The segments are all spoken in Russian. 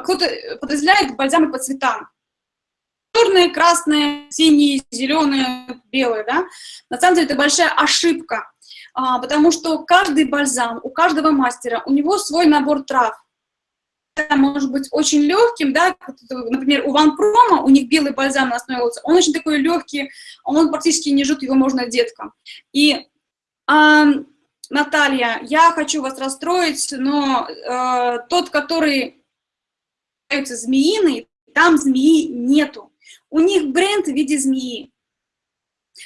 кто-то подразделяет бальзамы по цветам. Черные, красные, синие, зеленые, белые, да. На самом деле это большая ошибка, а, потому что каждый бальзам, у каждого мастера, у него свой набор трав может быть очень легким, да, например, у Ван Прома, у них белый бальзам на основе лотоса, он очень такой легкий, он практически не жжет, его можно деткам. И, а, Наталья, я хочу вас расстроить, но а, тот, который является змеиный, там змеи нету. У них бренд в виде змеи.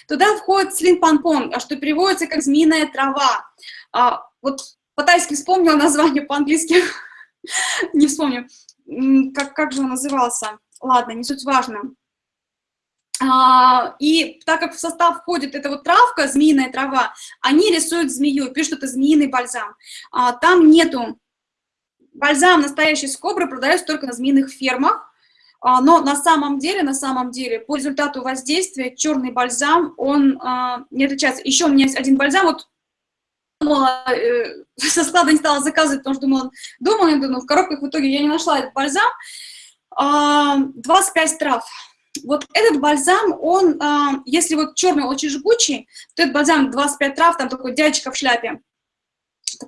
Туда входит слин панпон, а что переводится как змеиная трава. А, вот по-тайски вспомнила название по-английски. не вспомню, как, как же он назывался. Ладно, не суть важно. А, и так как в состав входит эта вот травка, змеиная трава, они рисуют змею, пишут, это змеиный бальзам. А, там нету... Бальзам настоящий с кобры продается только на змеиных фермах, а, но на самом деле, на самом деле, по результату воздействия черный бальзам, он а, не отличается. Еще у меня есть один бальзам, вот думала, э, со склада не стала заказывать, потому что думала, думала, но в коробках в итоге я не нашла этот бальзам. А, 25 трав. Вот этот бальзам, он, если вот черный очень жгучий, то этот бальзам 25 трав, там такой дядечка в шляпе,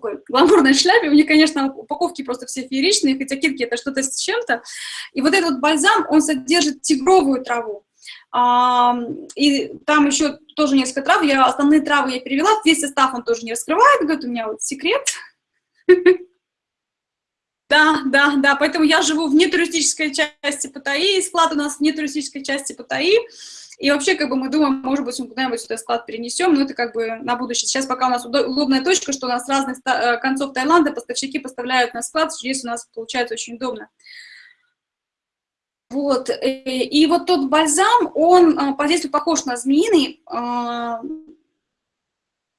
такой гламурной шляпе, у них, конечно, упаковки просто все фееричные, хотя китки это что-то с чем-то. И вот этот бальзам, он содержит тигровую траву. А, и там еще тоже несколько трав, я основные травы я перевела, весь состав он тоже не раскрывает, говорит, у меня вот секрет. Да, да, да, поэтому я живу в нетуристической части Паттайи, склад у нас в нетуристической части Паттайи, и вообще, как бы, мы думаем, может быть, мы куда-нибудь сюда склад перенесем, но это как бы на будущее. Сейчас пока у нас удобная точка, что у нас с разных э, концов Таиланда поставщики поставляют на склад, здесь у нас получается очень удобно. Вот, э, и вот тот бальзам, он а, по действию похож на змеиный,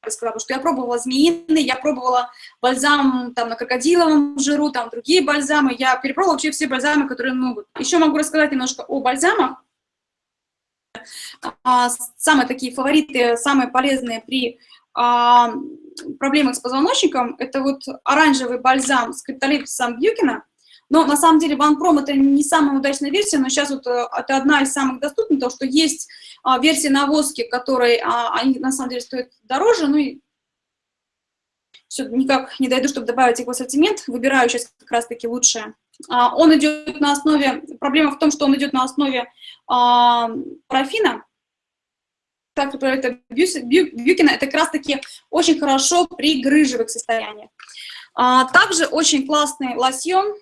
сказала, что я пробовала змеиный, я пробовала бальзам там на крокодиловом жиру, там другие бальзамы, я перепробовала вообще все бальзамы, которые могут. Еще могу рассказать немножко о бальзамах. А, самые такие фавориты, самые полезные при проблемах с позвоночником, это вот оранжевый бальзам с криптолипсом Бьюкина, но на самом деле OneProm это не самая удачная версия, но сейчас вот э, это одна из самых доступных, то что есть а, версия на воске, которые а, они на самом деле стоят дороже, ну и все, никак не дойду, чтобы добавить их в ассортимент, выбираю сейчас как раз-таки лучшее. А, он идет на основе, проблема в том, что он идет на основе а, парафина, так, это Бьюкина, это как раз-таки очень хорошо при грыжевых состояниях. А, также очень классный лосьон,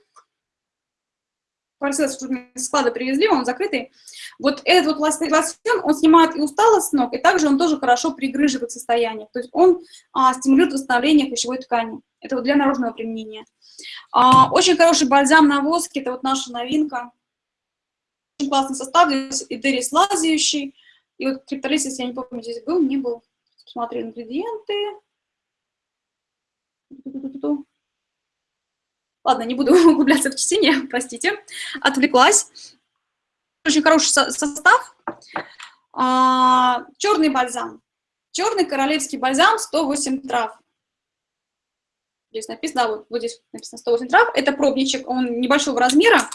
параллельно склада привезли, он закрытый. Вот этот вот лосьон, он снимает и усталость с ног, и также он тоже хорошо пригрыживает состояние. То есть он а, стимулирует восстановление пищевой ткани. Это вот для наружного применения. А, очень хороший бальзам на воске, это вот наша новинка. Очень классный состав, здесь идерис лазающий. И вот криптолисис, я не помню, здесь был, не был. Посмотри ингредиенты. Ладно, не буду углубляться в чтение, простите, отвлеклась. Очень хороший состав. А, черный бальзам. Черный королевский бальзам, 108 трав. Здесь написано, да, вот, вот здесь написано 108 трав. Это пробничек, он небольшого размера.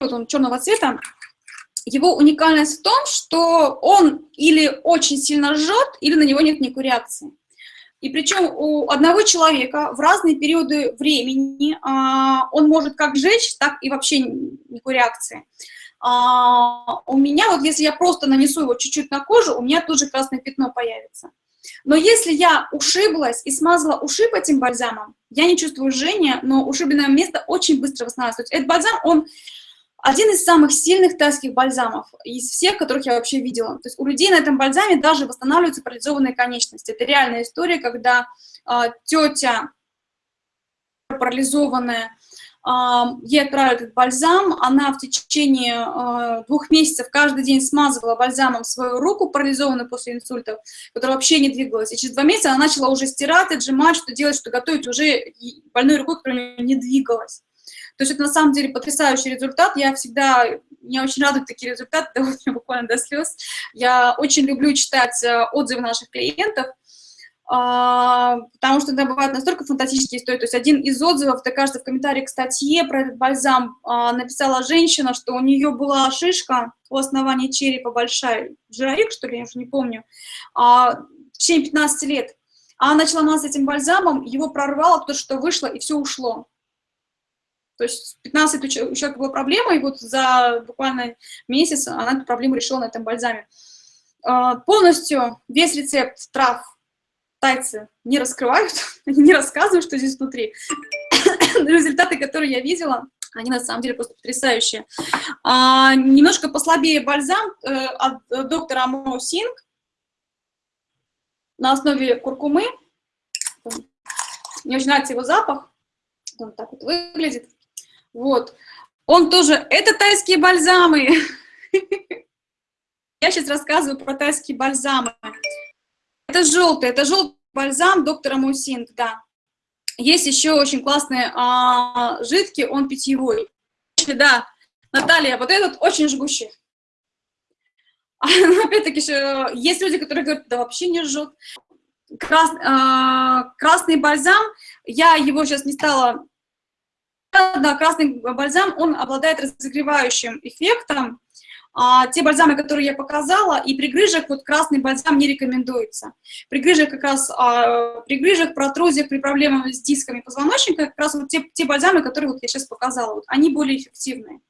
Вот он черного цвета. Его уникальность в том, что он или очень сильно жжет, или на него нет никакой реакции. И причем у одного человека в разные периоды времени а, он может как жечь, так и вообще никакой реакции. А, у меня, вот если я просто нанесу его чуть-чуть на кожу, у меня тут же красное пятно появится. Но если я ушиблась и смазала ушиб этим бальзамом, я не чувствую жжения, но ушибленное место очень быстро восстанавливается. Этот бальзам, он один из самых сильных тайских бальзамов из всех, которых я вообще видела. То есть у людей на этом бальзаме даже восстанавливаются парализованные конечности. Это реальная история, когда э, тетя парализованная, э, ей отправили этот бальзам, она в течение э, двух месяцев каждый день смазывала бальзамом свою руку, парализованную после инсульта, которая вообще не двигалась. И через два месяца она начала уже стирать, отжимать, что делать, что готовить уже больной рукой, которая не двигалась. То есть это на самом деле потрясающий результат. Я всегда, меня очень радуют такие результаты, доводят меня буквально до слез. Я очень люблю читать э, отзывы наших клиентов. а, потому что иногда бывают настолько фантастические истории. То есть один из отзывов, это, кажется, в комментарии к статье про этот бальзам а, написала женщина, что у нее была шишка у основания черепа большая, жировик, что ли, я уже не помню, а, в течение 15 лет. Она начала мазать этим бальзамом, его прорвало, то, что вышло, и все ушло. То есть 15 у человека была проблема, и вот за буквально месяц она эту проблему решила на этом бальзаме. А, полностью весь рецепт трав тайцы не раскрывают, не рассказывают, что здесь внутри. Результаты, которые я видела, они на самом деле просто потрясающие. А, немножко послабее бальзам э, от доктора Амо Синг на основе куркумы. Мне очень нравится его запах. Он так вот выглядит. Вот. Он тоже... Это тайские бальзамы. Я сейчас рассказываю про тайские бальзамы. Это желтый, это желтый бальзам доктора Мусинг, да. Есть еще очень классный а, жидкий, он питьевой. Да, Наталья, вот этот очень жгущий. Опять-таки, есть люди, которые говорят, да вообще не жжет. Крас, а, красный бальзам, я его сейчас не стала... Да, красный бальзам, он обладает разогревающим эффектом, а, те бальзамы, которые я показала, и при грыжах вот красный бальзам не рекомендуется. При грыжах как раз, а, при грыжах, протрузиях, при проблемах с дисками позвоночника, как раз вот те, те бальзамы, которые вот я сейчас показала, вот, они более эффективные.